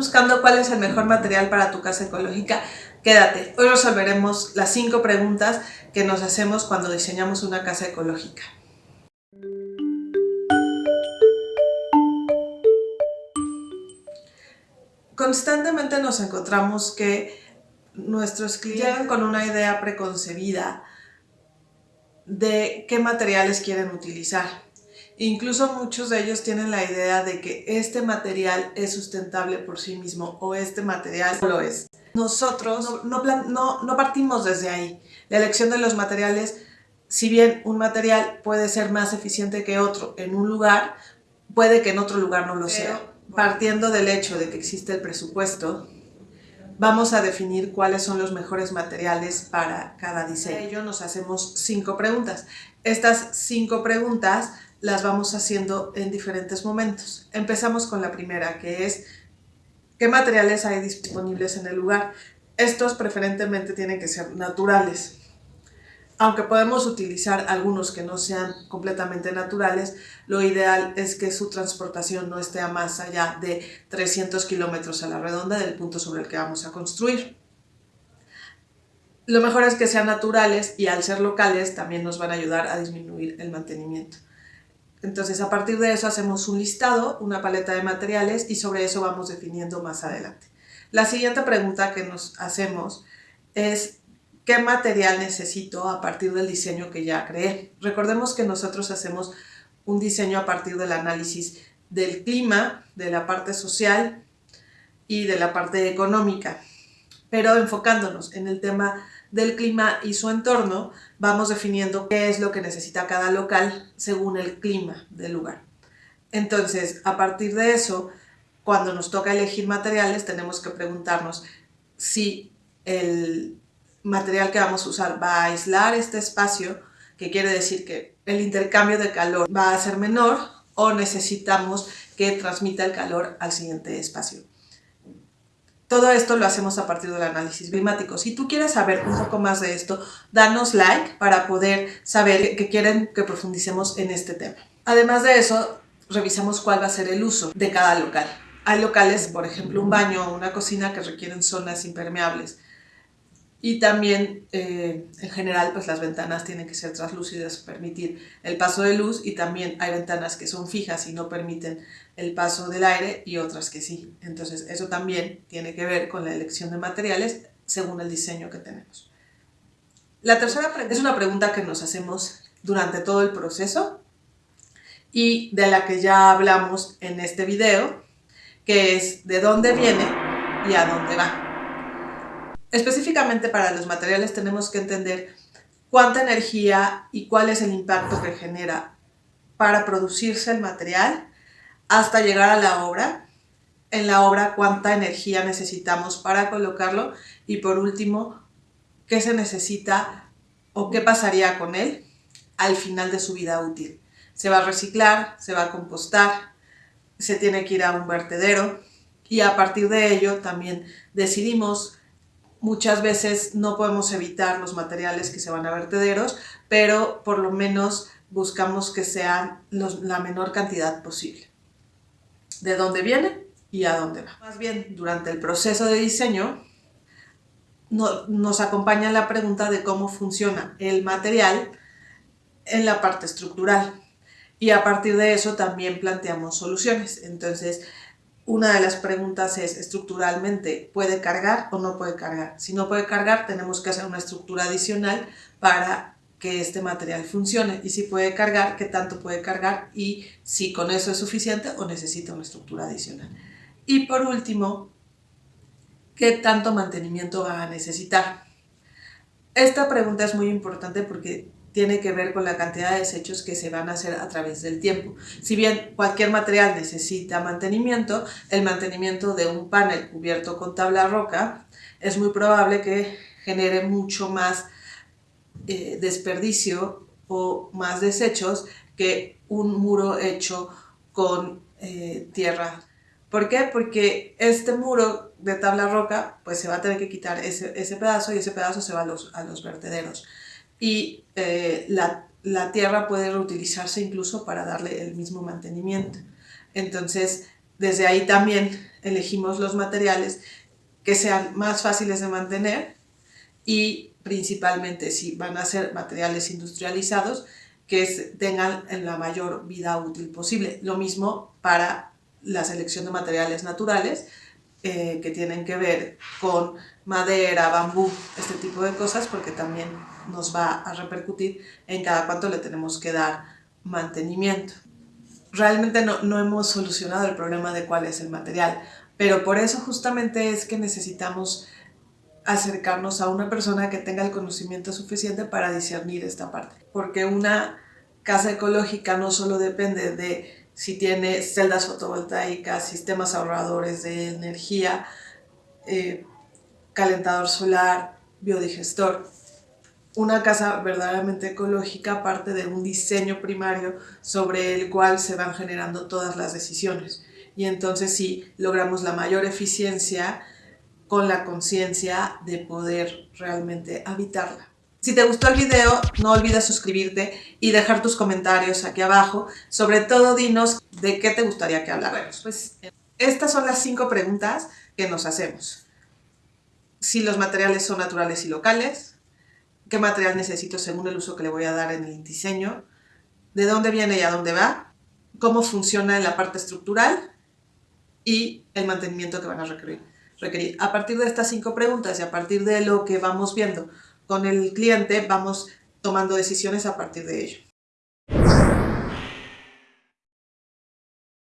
buscando cuál es el mejor material para tu casa ecológica, quédate. Hoy resolveremos las cinco preguntas que nos hacemos cuando diseñamos una casa ecológica. Constantemente nos encontramos que nuestros clientes llegan con una idea preconcebida de qué materiales quieren utilizar. Incluso muchos de ellos tienen la idea de que este material es sustentable por sí mismo o este material no lo es. Nosotros no, no, no, partimos desde ahí. La elección de los materiales, si bien un material puede ser más eficiente que otro en un lugar, puede que en otro lugar no lo sea. Partiendo del hecho de que existe el presupuesto, vamos a definir cuáles son los mejores materiales para cada diseño. Para ello nos hacemos cinco preguntas. Estas cinco preguntas las vamos haciendo en diferentes momentos. Empezamos con la primera, que es ¿qué materiales hay disponibles en el lugar? Estos preferentemente tienen que ser naturales. Aunque podemos utilizar algunos que no sean completamente naturales, lo ideal es que su transportación no esté a más allá de 300 kilómetros a la redonda del punto sobre el que vamos a construir. Lo mejor es que sean naturales y al ser locales también nos van a ayudar a disminuir el mantenimiento. Entonces, a partir de eso hacemos un listado, una paleta de materiales y sobre eso vamos definiendo más adelante. La siguiente pregunta que nos hacemos es ¿qué material necesito a partir del diseño que ya creé? Recordemos que nosotros hacemos un diseño a partir del análisis del clima, de la parte social y de la parte económica, pero enfocándonos en el tema del clima y su entorno, vamos definiendo qué es lo que necesita cada local según el clima del lugar. Entonces, a partir de eso, cuando nos toca elegir materiales, tenemos que preguntarnos si el material que vamos a usar va a aislar este espacio, que quiere decir que el intercambio de calor va a ser menor o necesitamos que transmita el calor al siguiente espacio. Todo esto lo hacemos a partir del análisis climático. Si tú quieres saber un poco más de esto, danos like para poder saber que quieren que profundicemos en este tema. Además de eso, revisamos cuál va a ser el uso de cada local. Hay locales, por ejemplo, un baño o una cocina que requieren zonas impermeables y también, eh, en general, pues las ventanas tienen que ser translúcidas, permitir el paso de luz y también hay ventanas que son fijas y no permiten el paso del aire y otras que sí. Entonces, eso también tiene que ver con la elección de materiales según el diseño que tenemos. La tercera es una pregunta que nos hacemos durante todo el proceso y de la que ya hablamos en este video, que es de dónde viene y a dónde va. Específicamente para los materiales tenemos que entender cuánta energía y cuál es el impacto que genera para producirse el material hasta llegar a la obra. En la obra cuánta energía necesitamos para colocarlo y por último, qué se necesita o qué pasaría con él al final de su vida útil. Se va a reciclar, se va a compostar, se tiene que ir a un vertedero y a partir de ello también decidimos Muchas veces no podemos evitar los materiales que se van a vertederos, pero por lo menos buscamos que sean la menor cantidad posible. ¿De dónde viene y a dónde va? Más bien, durante el proceso de diseño nos acompaña la pregunta de cómo funciona el material en la parte estructural. Y a partir de eso también planteamos soluciones. Entonces, una de las preguntas es, estructuralmente, ¿puede cargar o no puede cargar? Si no puede cargar, tenemos que hacer una estructura adicional para que este material funcione. Y si puede cargar, ¿qué tanto puede cargar? Y si con eso es suficiente o necesita una estructura adicional. Y por último, ¿qué tanto mantenimiento va a necesitar? Esta pregunta es muy importante porque tiene que ver con la cantidad de desechos que se van a hacer a través del tiempo. Si bien cualquier material necesita mantenimiento, el mantenimiento de un panel cubierto con tabla roca es muy probable que genere mucho más eh, desperdicio o más desechos que un muro hecho con eh, tierra. ¿Por qué? Porque este muro de tabla roca pues se va a tener que quitar ese, ese pedazo y ese pedazo se va a los, a los vertederos y eh, la, tierra puede reutilizarse incluso para darle el mismo mantenimiento. Entonces, Desde ahí también elegimos los materiales que sean más fáciles de mantener y principalmente si van a ser materiales industrializados que tengan la mayor vida útil posible. Lo mismo para la selección de materiales naturales eh, que tienen que ver con madera, bambú, este tipo de cosas, porque también nos va a repercutir en cada cuánto le tenemos que dar mantenimiento. Realmente no, no hemos solucionado el problema de cuál es el material, pero por eso justamente es que necesitamos acercarnos a una persona que tenga el conocimiento suficiente para discernir esta parte. Porque una casa ecológica no solo depende de si tiene celdas fotovoltaicas, sistemas ahorradores de energía, eh, calentador solar, biodigestor. Una casa verdaderamente ecológica parte de un diseño primario sobre el cual se van generando todas las decisiones. Y entonces sí logramos la mayor eficiencia con la conciencia de poder realmente habitarla. Si te gustó el video, no olvides suscribirte y dejar tus comentarios aquí abajo. Sobre todo, dinos de qué te gustaría que habláramos. Pues estas son las cinco preguntas que nos hacemos. Si los materiales son naturales y locales, qué material necesito según el uso que le voy a dar en el diseño, de dónde viene y a dónde va, cómo funciona en la parte estructural y el mantenimiento que van a requerir. requerir. A partir de estas cinco preguntas y a partir de lo que vamos viendo con el cliente vamos tomando decisiones a partir de ello.